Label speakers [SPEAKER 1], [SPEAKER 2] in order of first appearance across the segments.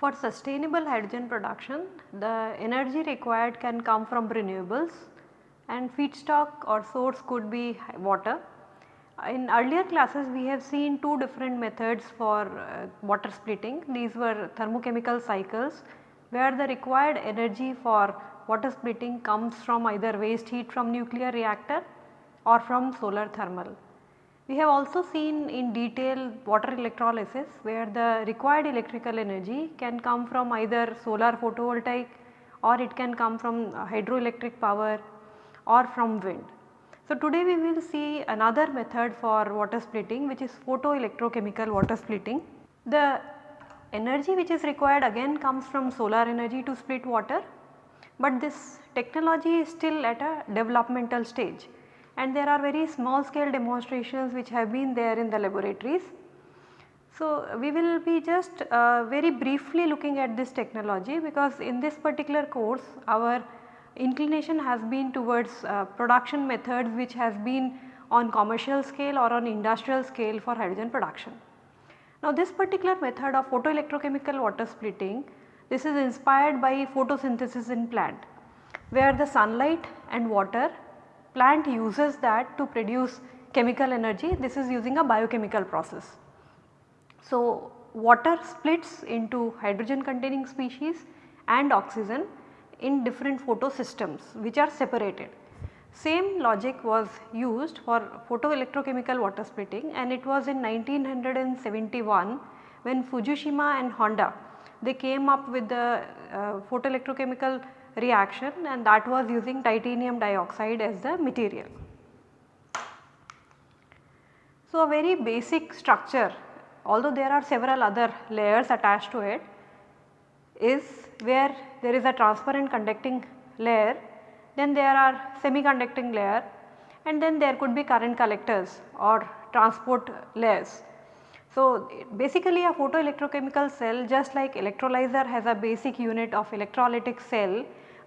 [SPEAKER 1] For sustainable hydrogen production, the energy required can come from renewables and feedstock or source could be water. In earlier classes we have seen two different methods for uh, water splitting. These were thermochemical cycles where the required energy for water splitting comes from either waste heat from nuclear reactor or from solar thermal. We have also seen in detail water electrolysis where the required electrical energy can come from either solar photovoltaic or it can come from hydroelectric power or from wind. So, today we will see another method for water splitting which is photoelectrochemical water splitting. The energy which is required again comes from solar energy to split water, but this technology is still at a developmental stage and there are very small scale demonstrations which have been there in the laboratories. So, we will be just uh, very briefly looking at this technology because in this particular course our inclination has been towards uh, production methods which has been on commercial scale or on industrial scale for hydrogen production. Now this particular method of photoelectrochemical water splitting this is inspired by photosynthesis in plant where the sunlight and water plant uses that to produce chemical energy this is using a biochemical process. So, water splits into hydrogen containing species and oxygen in different photosystems which are separated. Same logic was used for photoelectrochemical water splitting and it was in 1971 when Fujishima and Honda they came up with the uh, photoelectrochemical reaction and that was using titanium dioxide as the material. So, a very basic structure although there are several other layers attached to it is where there is a transparent conducting layer, then there are semiconducting layer and then there could be current collectors or transport layers. So, basically a photoelectrochemical cell just like electrolyzer has a basic unit of electrolytic cell,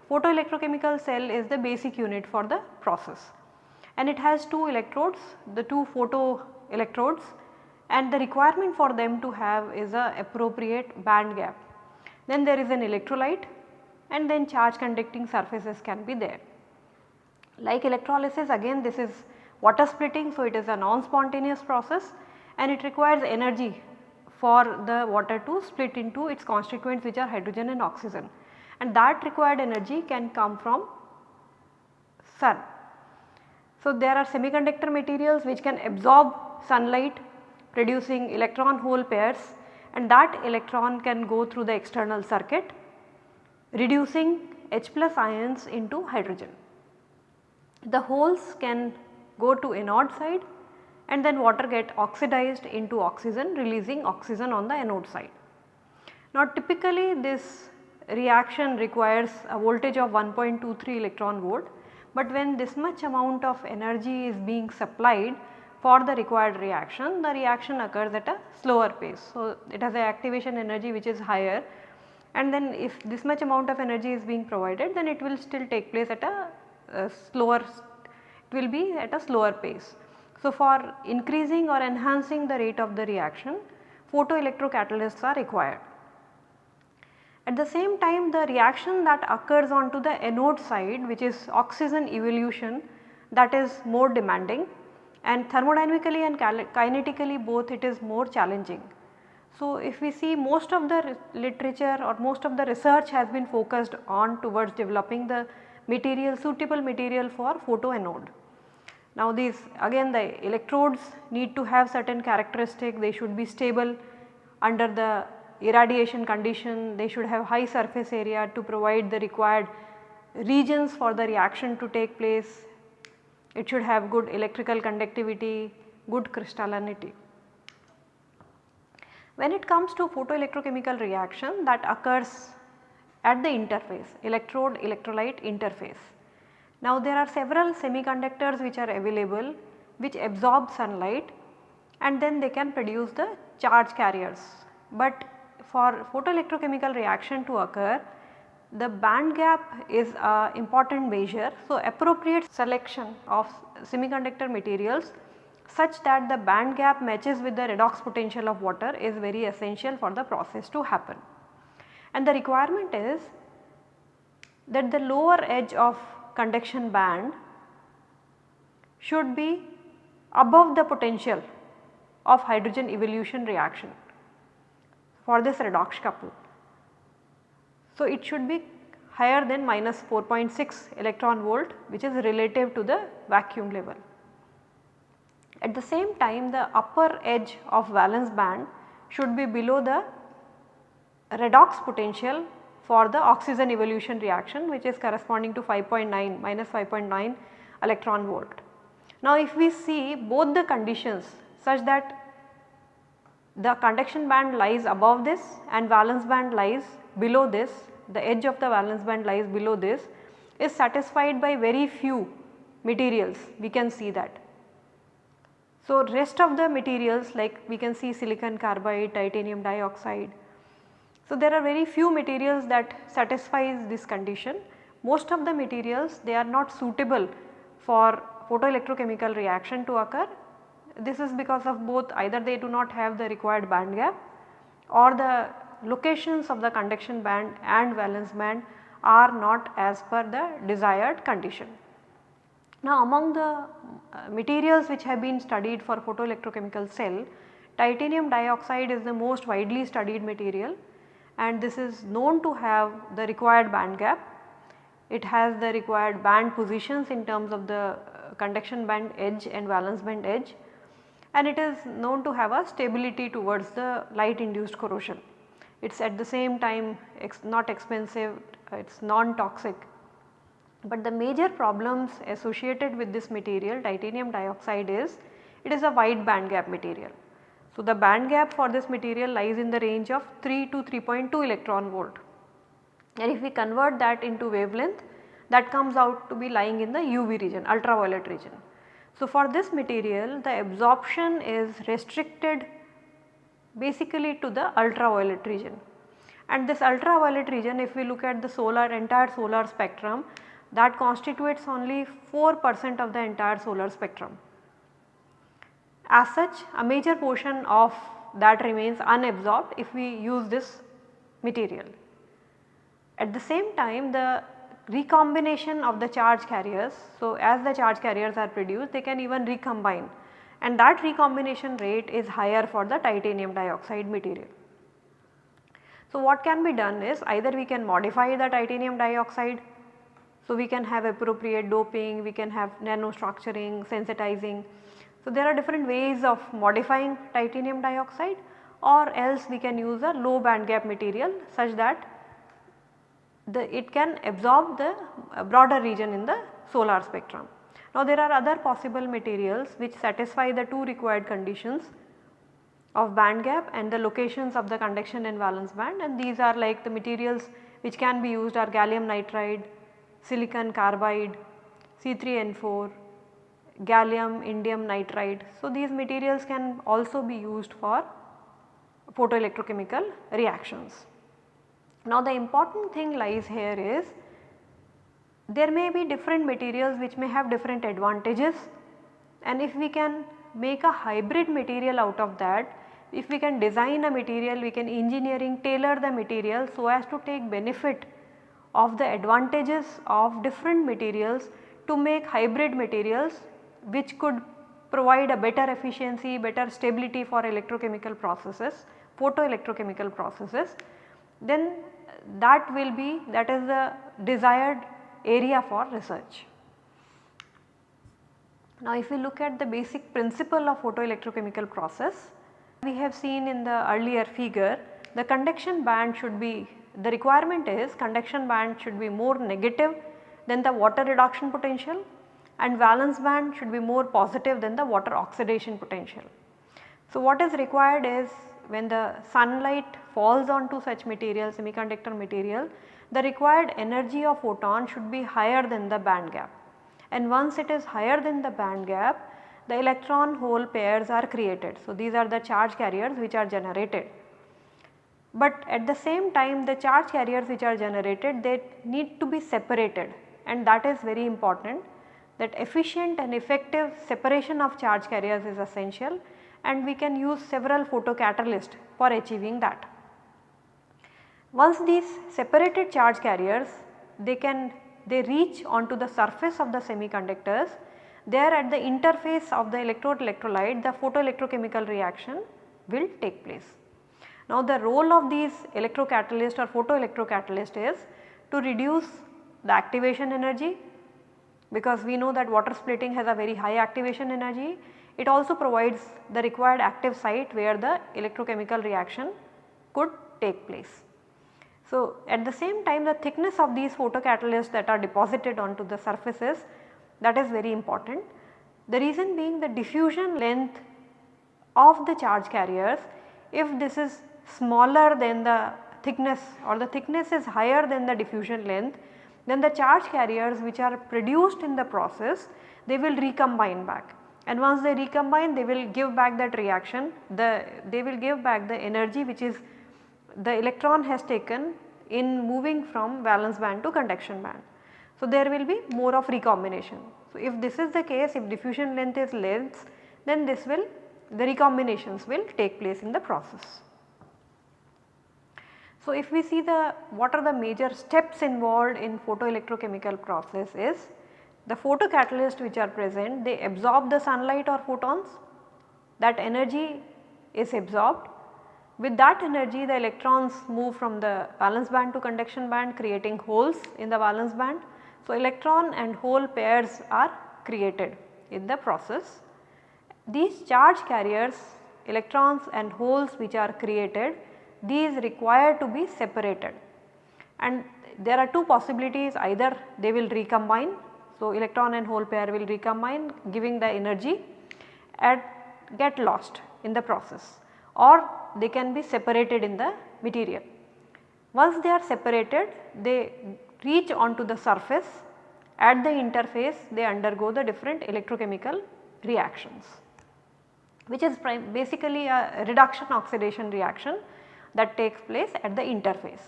[SPEAKER 1] photoelectrochemical cell is the basic unit for the process and it has two electrodes, the two photo electrodes and the requirement for them to have is a appropriate band gap. Then there is an electrolyte and then charge conducting surfaces can be there. Like electrolysis again this is water splitting so it is a non-spontaneous process and it requires energy for the water to split into its constituents which are hydrogen and oxygen and that required energy can come from sun. So, there are semiconductor materials which can absorb sunlight producing electron hole pairs and that electron can go through the external circuit reducing H plus ions into hydrogen. The holes can go to anode side and then water get oxidized into oxygen releasing oxygen on the anode side. Now typically this reaction requires a voltage of 1.23 electron volt, but when this much amount of energy is being supplied for the required reaction, the reaction occurs at a slower pace. So, it has a activation energy which is higher and then if this much amount of energy is being provided then it will still take place at a, a slower, it will be at a slower pace. So, for increasing or enhancing the rate of the reaction photoelectrocatalysts are required. At the same time the reaction that occurs onto the anode side which is oxygen evolution that is more demanding and thermodynamically and kinetically both it is more challenging. So, if we see most of the literature or most of the research has been focused on towards developing the material suitable material for photoanode. Now these again the electrodes need to have certain characteristic they should be stable under the irradiation condition they should have high surface area to provide the required regions for the reaction to take place. It should have good electrical conductivity, good crystallinity. When it comes to photoelectrochemical reaction that occurs at the interface electrode electrolyte interface. Now there are several semiconductors which are available which absorb sunlight and then they can produce the charge carriers. But for photoelectrochemical reaction to occur the band gap is a important measure. So, appropriate selection of semiconductor materials such that the band gap matches with the redox potential of water is very essential for the process to happen. And the requirement is that the lower edge of conduction band should be above the potential of hydrogen evolution reaction for this redox couple. So, it should be higher than minus 4.6 electron volt which is relative to the vacuum level. At the same time the upper edge of valence band should be below the redox potential for the oxygen evolution reaction which is corresponding to 5.9 minus 5.9 electron volt. Now if we see both the conditions such that the conduction band lies above this and valence band lies below this, the edge of the valence band lies below this is satisfied by very few materials we can see that. So rest of the materials like we can see silicon carbide, titanium dioxide. So there are very few materials that satisfies this condition. Most of the materials they are not suitable for photoelectrochemical reaction to occur. This is because of both either they do not have the required band gap or the locations of the conduction band and valence band are not as per the desired condition. Now among the uh, materials which have been studied for photoelectrochemical cell, titanium dioxide is the most widely studied material and this is known to have the required band gap. It has the required band positions in terms of the uh, conduction band edge and valence band edge and it is known to have a stability towards the light induced corrosion. It is at the same time ex not expensive, uh, it is non-toxic. But the major problems associated with this material titanium dioxide is it is a wide band gap material. So, the band gap for this material lies in the range of 3 to 3.2 electron volt and if we convert that into wavelength that comes out to be lying in the UV region ultraviolet region. So, for this material the absorption is restricted basically to the ultraviolet region and this ultraviolet region if we look at the solar entire solar spectrum that constitutes only 4 percent of the entire solar spectrum. As such a major portion of that remains unabsorbed if we use this material. At the same time the recombination of the charge carriers. So, as the charge carriers are produced they can even recombine and that recombination rate is higher for the titanium dioxide material. So, what can be done is either we can modify the titanium dioxide. So, we can have appropriate doping, we can have nanostructuring, sensitizing. So, there are different ways of modifying titanium dioxide or else we can use a low band gap material such that the it can absorb the broader region in the solar spectrum. Now there are other possible materials which satisfy the two required conditions of band gap and the locations of the conduction and valence band and these are like the materials which can be used are gallium nitride, silicon carbide, C3N4, gallium indium nitride. So these materials can also be used for photoelectrochemical reactions. Now the important thing lies here is there may be different materials which may have different advantages. And if we can make a hybrid material out of that, if we can design a material we can engineering tailor the material so as to take benefit of the advantages of different materials to make hybrid materials which could provide a better efficiency, better stability for electrochemical processes, photoelectrochemical processes, then that will be that is the desired area for research. Now if we look at the basic principle of photoelectrochemical process, we have seen in the earlier figure the conduction band should be the requirement is conduction band should be more negative than the water reduction potential and valence band should be more positive than the water oxidation potential. So what is required is when the sunlight falls onto such material semiconductor material the required energy of photon should be higher than the band gap and once it is higher than the band gap the electron hole pairs are created. So, these are the charge carriers which are generated but at the same time the charge carriers which are generated they need to be separated and that is very important that efficient and effective separation of charge carriers is essential and we can use several photocatalysts for achieving that. Once these separated charge carriers they can they reach onto the surface of the semiconductors there at the interface of the electrode electrolyte the photoelectrochemical reaction will take place. Now the role of these electrocatalyst or photoelectrocatalyst is to reduce the activation energy because we know that water splitting has a very high activation energy. It also provides the required active site where the electrochemical reaction could take place. So, at the same time the thickness of these photocatalysts that are deposited onto the surfaces that is very important. The reason being the diffusion length of the charge carriers if this is smaller than the thickness or the thickness is higher than the diffusion length then the charge carriers which are produced in the process they will recombine back and once they recombine they will give back that reaction the they will give back the energy which is the electron has taken in moving from valence band to conduction band. So, there will be more of recombination. So, if this is the case if diffusion length is less then this will the recombinations will take place in the process. So, if we see the what are the major steps involved in photoelectrochemical process is the photocatalyst which are present they absorb the sunlight or photons that energy is absorbed with that energy the electrons move from the valence band to conduction band creating holes in the valence band. So, electron and hole pairs are created in the process. These charge carriers electrons and holes which are created these require to be separated and there are two possibilities either they will recombine. So, electron and hole pair will recombine giving the energy and get lost in the process or they can be separated in the material. Once they are separated they reach onto the surface at the interface they undergo the different electrochemical reactions which is basically a reduction oxidation reaction that takes place at the interface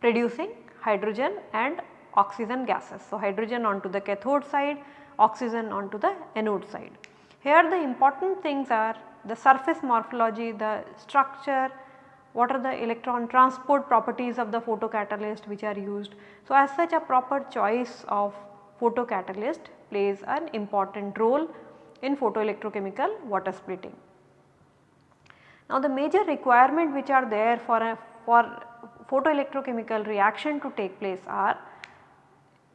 [SPEAKER 1] producing hydrogen and oxygen gases. So, hydrogen onto the cathode side, oxygen onto the anode side. Here the important things are the surface morphology, the structure, what are the electron transport properties of the photocatalyst which are used. So, as such a proper choice of photocatalyst plays an important role in photoelectrochemical water splitting. Now the major requirement which are there for a for photoelectrochemical reaction to take place are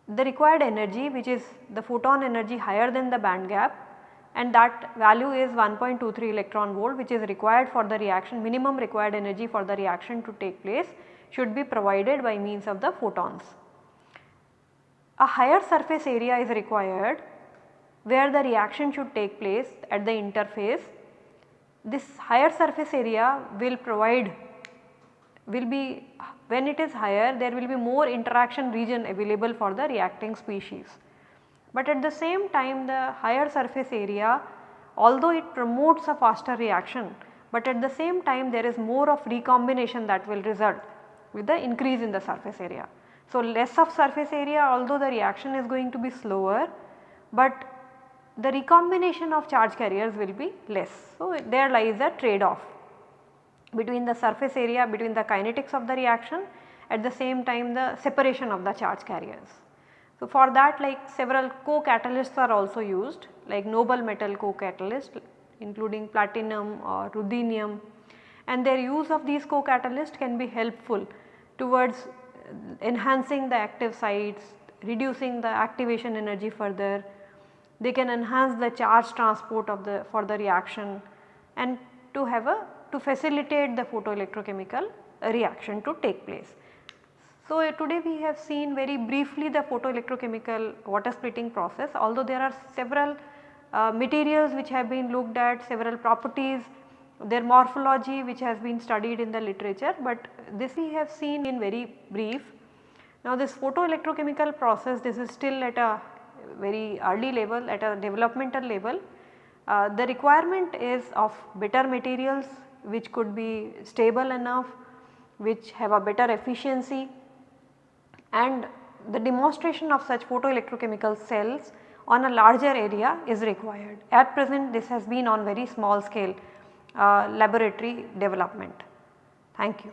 [SPEAKER 1] the required energy which is the photon energy higher than the band gap and that value is 1.23 electron volt which is required for the reaction minimum required energy for the reaction to take place should be provided by means of the photons. A higher surface area is required where the reaction should take place at the interface this higher surface area will provide will be when it is higher there will be more interaction region available for the reacting species. But at the same time the higher surface area although it promotes a faster reaction but at the same time there is more of recombination that will result with the increase in the surface area. So, less of surface area although the reaction is going to be slower but the recombination of charge carriers will be less. So, there lies a trade off between the surface area between the kinetics of the reaction at the same time the separation of the charge carriers. So, for that like several co-catalysts are also used like noble metal co-catalyst including platinum or ruthenium and their use of these co-catalysts can be helpful towards enhancing the active sites, reducing the activation energy further they can enhance the charge transport of the for the reaction and to have a to facilitate the photoelectrochemical reaction to take place. So, uh, today we have seen very briefly the photoelectrochemical water splitting process although there are several uh, materials which have been looked at several properties their morphology which has been studied in the literature but this we have seen in very brief. Now this photoelectrochemical process this is still at a very early level at a developmental level. Uh, the requirement is of better materials which could be stable enough which have a better efficiency and the demonstration of such photoelectrochemical cells on a larger area is required. At present this has been on very small scale uh, laboratory development. Thank you.